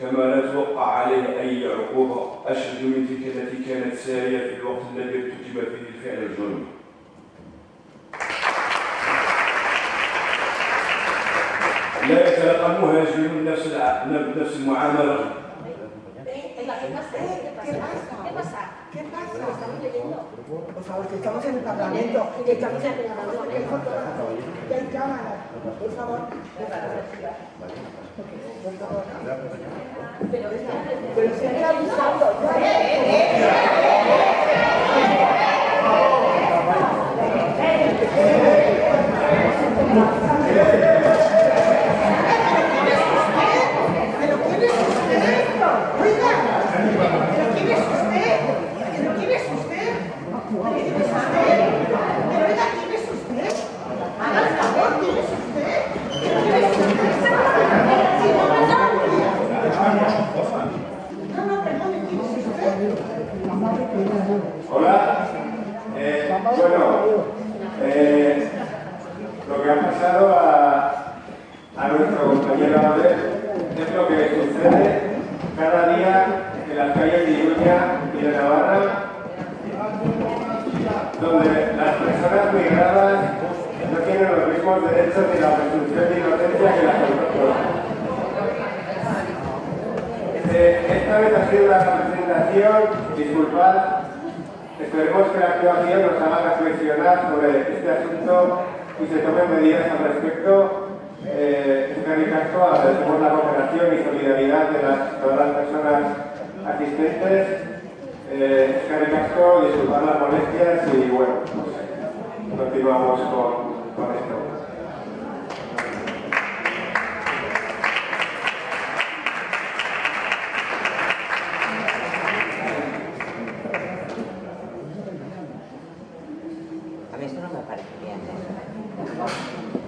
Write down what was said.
كما لا توقع عليه أي عقوبة أشد من تلك التي كانت سارية في الوقت الذي ارتكب فيه الفعل الجرمي. لا يتلقموها يجرمون نفس. نفس المعاملة. Por favor, que estamos en el Parlamento, que estamos en el Parlamento, cámaras. Por favor, Pero pero se está avisando. ya. ¿Pero quién es usted? Oiga, ¿pero quién es usted? ¿Pero quién es usted? ¿Quién es usted? ¿Pero oiga, quién es usted? Haga el favor, ¿quién es usted? ¿Pero quién es usted? Sí, no, perdón. No, no, perdone, ¿quién es usted? Hola. Eh, bueno, eh, lo que ha pasado a, a nuestro compañero Abel es lo que sucede cada día en las calles de Iruña y de Navarra, donde las personas migradas no tienen los mismos derechos ni la presunción de inocencia que las autóctonas. Eh, esta vez ha sido una presentación, disculpad, esperemos que la actuación nos haga reflexionar sobre este asunto y se tomen medidas al respecto. Eh, eskerrik asko, agradecemos la cooperación y solidaridad de todas las personas asistentes. Eh, eskerrik asko, disculpad las molestias y bueno, pues, continuamos con, con esto. A mí esto no me parece bien. ¿eh?